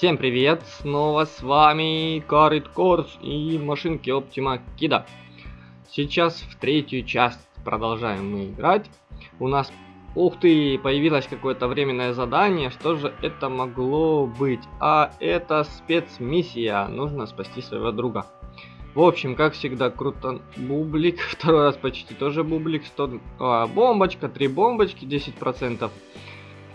Всем привет! Снова с вами Карит Корс и машинки Optima Kida. Сейчас в третью часть продолжаем мы играть. У нас, ух ты, появилось какое-то временное задание. Что же это могло быть? А это спецмиссия. Нужно спасти своего друга. В общем, как всегда, круто. Бублик. Второй раз почти тоже бублик. 100... А, бомбочка, три бомбочки, 10%.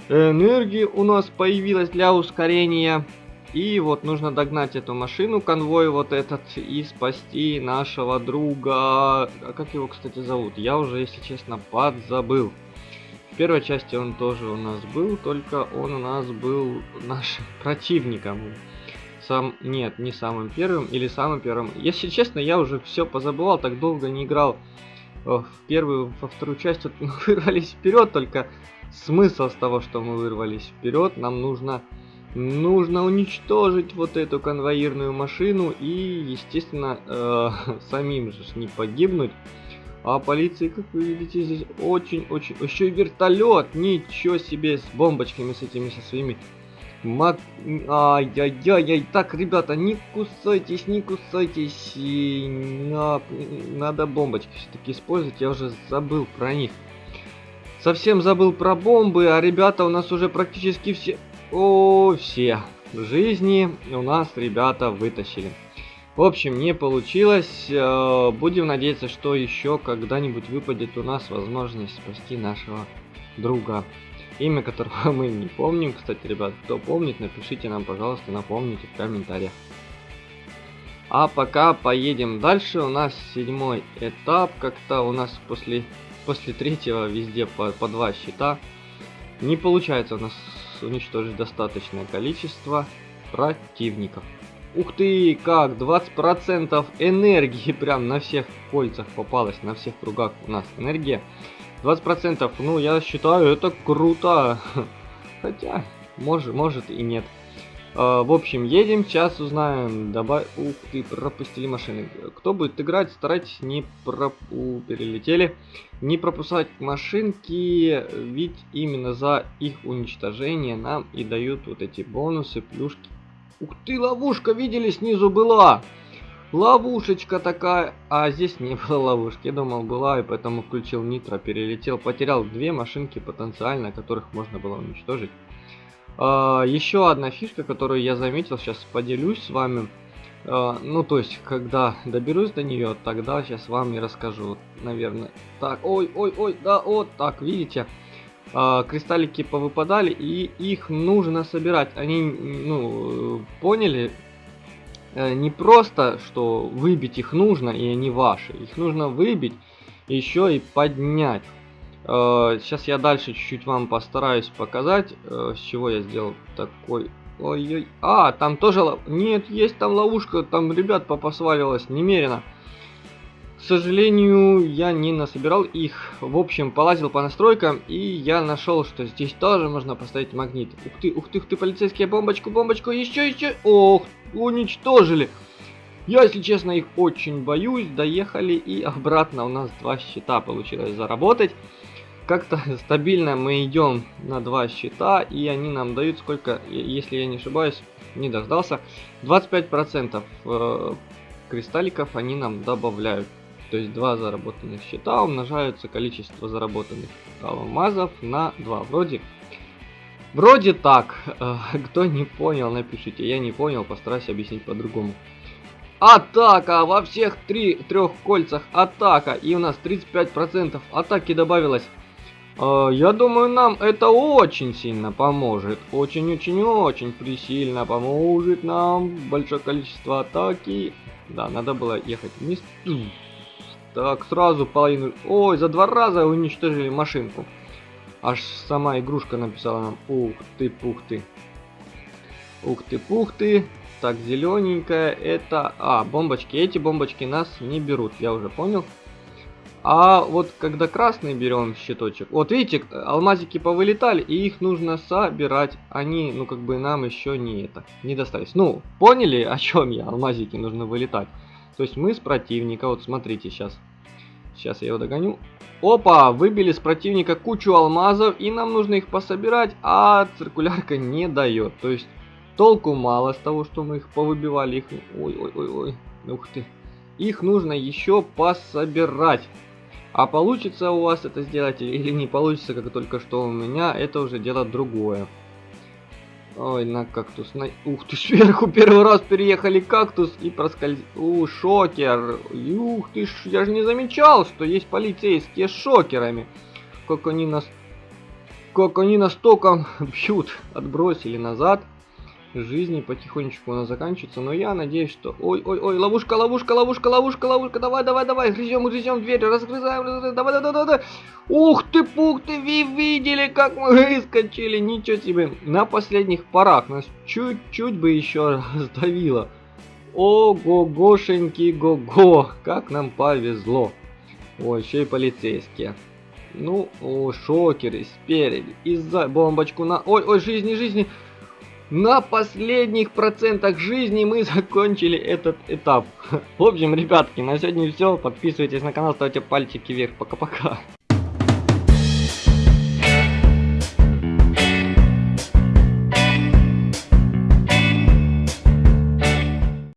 Энергии у нас появилась для ускорения. И вот нужно догнать эту машину, конвой вот этот, и спасти нашего друга. А как его, кстати, зовут? Я уже, если честно, подзабыл. В первой части он тоже у нас был, только он у нас был нашим противником. Сам, нет, не самым первым или самым первым. Если честно, я уже все позабывал, так долго не играл в первую, во вторую часть. Вот мы вырвались вперед, только смысл с того, что мы вырвались вперед, нам нужно Нужно уничтожить вот эту конвоирную машину и, естественно, э, самим же не погибнуть. А полиции, как вы видите, здесь очень-очень... Еще и вертолет! Ничего себе! С бомбочками, с этими, со своими... Мак... Ай-яй-яй-яй! Так, ребята, не кусайтесь, не кусайтесь! И... На... Надо бомбочки все-таки использовать, я уже забыл про них. Совсем забыл про бомбы, а ребята у нас уже практически все... О, все жизни у нас ребята вытащили. В общем, не получилось. Э, будем надеяться, что еще когда-нибудь выпадет у нас возможность спасти нашего друга. Имя которого мы не помним. Кстати, ребят, кто помнит, напишите нам, пожалуйста, напомните в комментариях. А пока поедем дальше. У нас седьмой этап. Как-то у нас после, после третьего везде по, по два счета. Не получается у нас уничтожить достаточное количество противников. Ух ты, как, 20% энергии прям на всех кольцах попалось, на всех кругах у нас энергия. 20%, ну я считаю, это круто. Хотя, может, может и нет. А, в общем, едем, сейчас узнаем. Добавь... Ух ты, пропустили машины. Кто будет играть, старайтесь не проп... У, перелетели. Не пропускать машинки, ведь именно за их уничтожение нам и дают вот эти бонусы, плюшки. Ух ты, ловушка, видели, снизу была. Ловушечка такая. А здесь не было ловушки. Я думал, была, и поэтому включил нитро, перелетел. Потерял две машинки потенциально, которых можно было уничтожить. А, еще одна фишка, которую я заметил, сейчас поделюсь с вами. А, ну, то есть, когда доберусь до нее, тогда сейчас вам и расскажу, наверное. Так, ой, ой, ой, да, вот так, видите? А, кристаллики повыпадали, и их нужно собирать. Они, ну, поняли? Э, не просто, что выбить их нужно, и они ваши. Их нужно выбить, еще и поднять. Сейчас э, я дальше чуть-чуть вам постараюсь показать, э, с чего я сделал такой... Ой-ой... А, там тоже... Нет, есть там ловушка, там ребят попосваливалось немерено. К сожалению, я не насобирал их. В общем, полазил по настройкам, и я нашел, что здесь тоже можно поставить магнит. Ух ты, ух ты, ух ты, полицейские, бомбочку, бомбочку, еще, еще... Ох, уничтожили. Я, если честно, их очень боюсь. Доехали, и обратно у нас два счета получилось заработать как-то стабильно мы идем на два счета, и они нам дают сколько, если я не ошибаюсь, не дождался, 25% э, кристалликов они нам добавляют. То есть два заработанных счета умножаются количество заработанных алмазов на 2. Вроде, вроде так. Э, кто не понял, напишите. Я не понял, постараюсь объяснить по-другому. Атака! Во всех трех кольцах атака! И у нас 35% атаки добавилось. А, я думаю, нам это очень сильно поможет. Очень-очень-очень присильно поможет нам. Большое количество атаки. Да, надо было ехать вниз. Так, сразу половину... Ой, за два раза уничтожили машинку. Аж сама игрушка написала нам. Ух ты, пух ты. Ух ты, пух ты. Так, зелененькая, это... А, бомбочки. Эти бомбочки нас не берут, я уже понял. А вот когда красный берем щиточек, вот видите, алмазики повылетали, и их нужно собирать. Они, ну как бы нам еще не это, не достались. Ну, поняли, о чем я? Алмазики нужно вылетать. То есть мы с противника, вот смотрите сейчас. Сейчас я его догоню. Опа, выбили с противника кучу алмазов, и нам нужно их пособирать, а циркулярка не дает. То есть Толку мало с того, что мы их повыбивали. Их... Ой-ой-ой-ой. Ух ты. Их нужно еще пособирать. А получится у вас это сделать или не получится, как только что у меня, это уже дело другое. Ой, на кактус. На... Ух ты, сверху первый раз переехали кактус и проскользили. У, шокер. Ух ты, я же не замечал, что есть полицейские с шокерами. Как они нас... Как они нас током бьют. Отбросили назад жизни потихонечку она заканчивается, но я надеюсь, что... Ой-ой-ой, ловушка, ловушка, ловушка, ловушка, ловушка, давай, давай, давай, грызем, грызем дверь, разгрызаем, давай, давай, давай, давай. Ух ты, пух ты, вы видели, как мы выскочили, ничего себе. На последних порах нас чуть-чуть бы еще раздавило. Ого-гошеньки, го-го, как нам повезло. Ой, еще и полицейские. Ну, о, шокеры спереди. Из-за бомбочку на... Ой, ой, жизни, жизни. На последних процентах жизни мы закончили этот этап. В общем, ребятки, на сегодня все. Подписывайтесь на канал, ставьте пальчики вверх. Пока-пока.